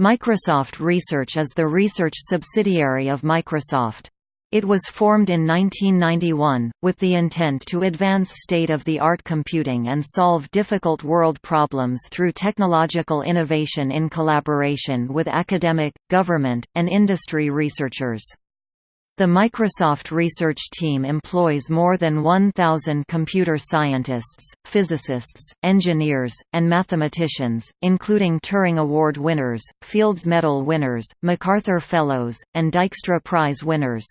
Microsoft Research is the research subsidiary of Microsoft. It was formed in 1991, with the intent to advance state-of-the-art computing and solve difficult world problems through technological innovation in collaboration with academic, government, and industry researchers. The Microsoft research team employs more than 1,000 computer scientists, physicists, engineers, and mathematicians, including Turing Award winners, Fields Medal winners, MacArthur Fellows, and Dijkstra Prize winners.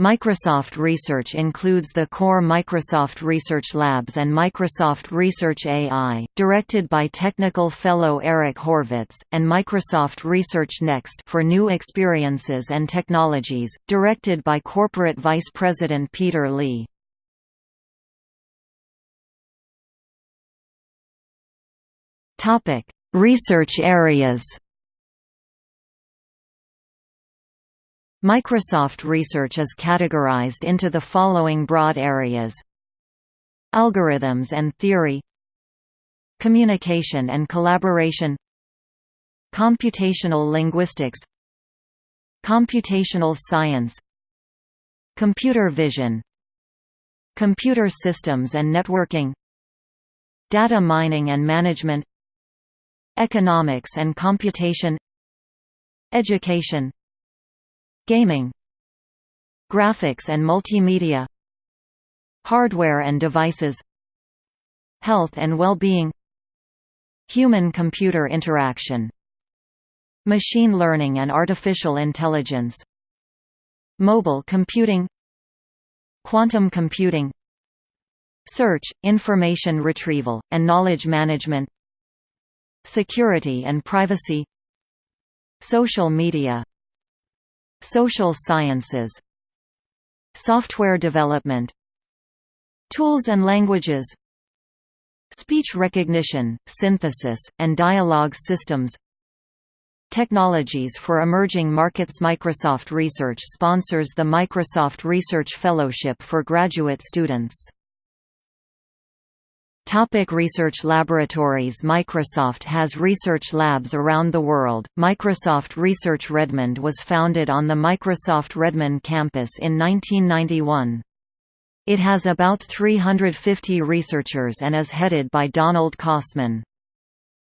Microsoft Research includes the core Microsoft Research Labs and Microsoft Research AI, directed by Technical Fellow Eric Horvitz, and Microsoft Research Next for new experiences and technologies, directed by Corporate Vice President Peter Lee. Research areas Microsoft Research is categorized into the following broad areas. Algorithms and theory. Communication and collaboration. Computational linguistics. Computational science. Computer vision. Computer systems and networking. Data mining and management. Economics and computation. Education Gaming Graphics and multimedia Hardware and devices Health and well-being Human-computer interaction Machine learning and artificial intelligence Mobile computing Quantum computing Search, information retrieval, and knowledge management Security and privacy Social media Social sciences Software development Tools and languages Speech recognition, synthesis, and dialogue systems Technologies for emerging markets. Microsoft Research sponsors the Microsoft Research Fellowship for graduate students Topic research laboratories Microsoft has research labs around the world. Microsoft Research Redmond was founded on the Microsoft Redmond campus in 1991. It has about 350 researchers and is headed by Donald Kossmann.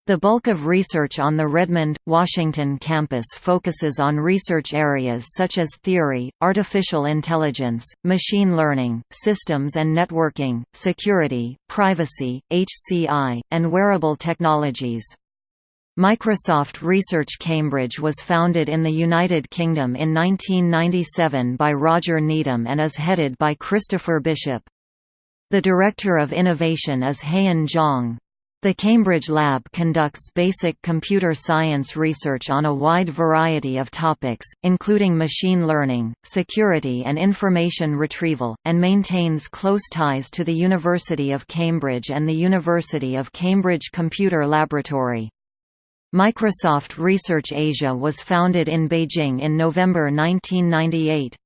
The bulk of research on the Redmond, Washington campus focuses on research areas such as theory, artificial intelligence, machine learning, systems and networking, security, privacy, HCI, and wearable technologies. Microsoft Research Cambridge was founded in the United Kingdom in 1997 by Roger Needham and is headed by Christopher Bishop. The Director of Innovation is Haiyan Zhang. The Cambridge Lab conducts basic computer science research on a wide variety of topics, including machine learning, security and information retrieval, and maintains close ties to the University of Cambridge and the University of Cambridge Computer Laboratory. Microsoft Research Asia was founded in Beijing in November 1998.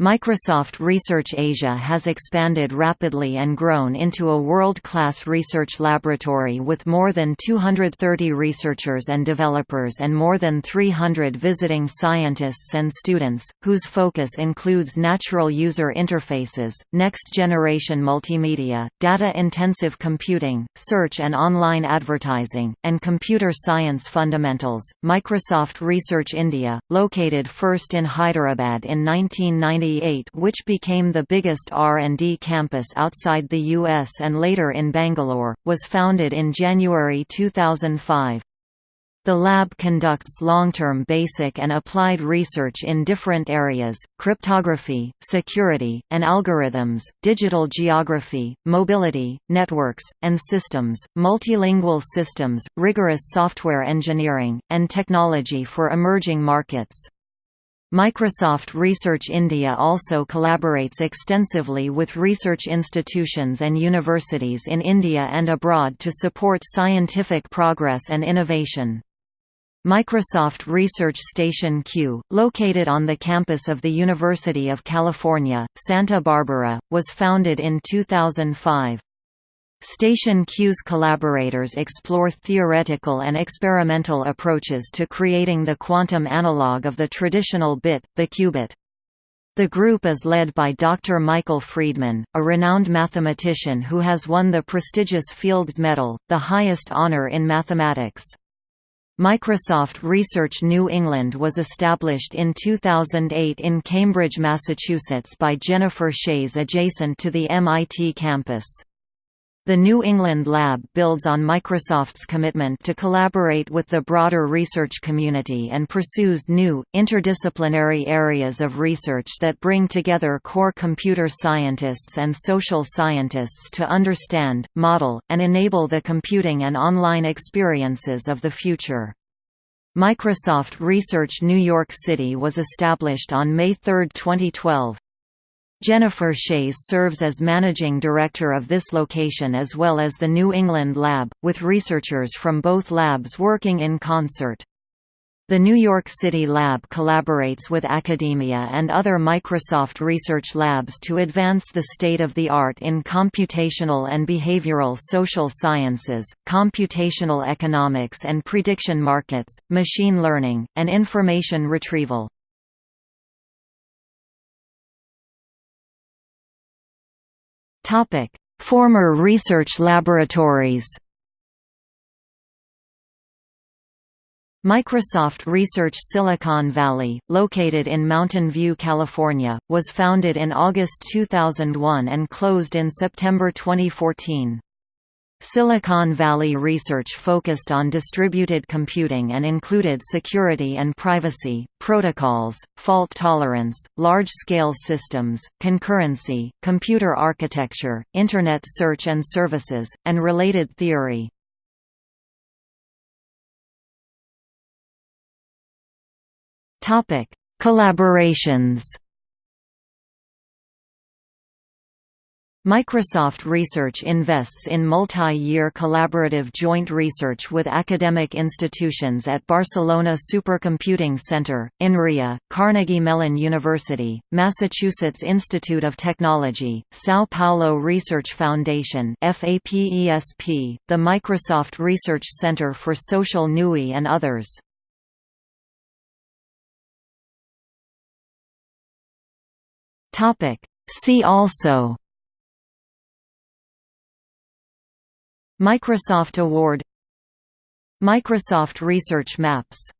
Microsoft Research Asia has expanded rapidly and grown into a world-class research laboratory with more than 230 researchers and developers and more than 300 visiting scientists and students, whose focus includes natural user interfaces, next-generation multimedia, data-intensive computing, search and online advertising, and computer science fundamentals. Microsoft Research India, located first in Hyderabad in 1990 which became the biggest R&D campus outside the US and later in Bangalore, was founded in January 2005. The lab conducts long-term basic and applied research in different areas, cryptography, security, and algorithms, digital geography, mobility, networks, and systems, multilingual systems, rigorous software engineering, and technology for emerging markets. Microsoft Research India also collaborates extensively with research institutions and universities in India and abroad to support scientific progress and innovation. Microsoft Research Station Q, located on the campus of the University of California, Santa Barbara, was founded in 2005. Station Q's collaborators explore theoretical and experimental approaches to creating the quantum analog of the traditional bit, the qubit. The group is led by Dr. Michael Freedman, a renowned mathematician who has won the prestigious Fields Medal, the highest honor in mathematics. Microsoft Research New England was established in 2008 in Cambridge, Massachusetts by Jennifer Chayes adjacent to the MIT campus. The New England Lab builds on Microsoft's commitment to collaborate with the broader research community and pursues new, interdisciplinary areas of research that bring together core computer scientists and social scientists to understand, model, and enable the computing and online experiences of the future. Microsoft Research New York City was established on May 3, 2012. Jennifer Chayes serves as managing director of this location as well as the New England Lab, with researchers from both labs working in concert. The New York City Lab collaborates with academia and other Microsoft research labs to advance the state-of-the-art in computational and behavioral social sciences, computational economics and prediction markets, machine learning, and information retrieval. Topic: Former research laboratories. Microsoft Research Silicon Valley, located in Mountain View, California, was founded in August 2001 and closed in September 2014. Silicon Valley research focused on distributed computing and included security and privacy, protocols, fault tolerance, large-scale systems, concurrency, computer architecture, Internet search and services, and related theory. Collaborations Microsoft Research invests in multi-year collaborative joint research with academic institutions at Barcelona Supercomputing Center, INRIA, Carnegie Mellon University, Massachusetts Institute of Technology, São Paulo Research Foundation FAPESP, the Microsoft Research Center for Social NUI and others. See also Microsoft Award Microsoft Research Maps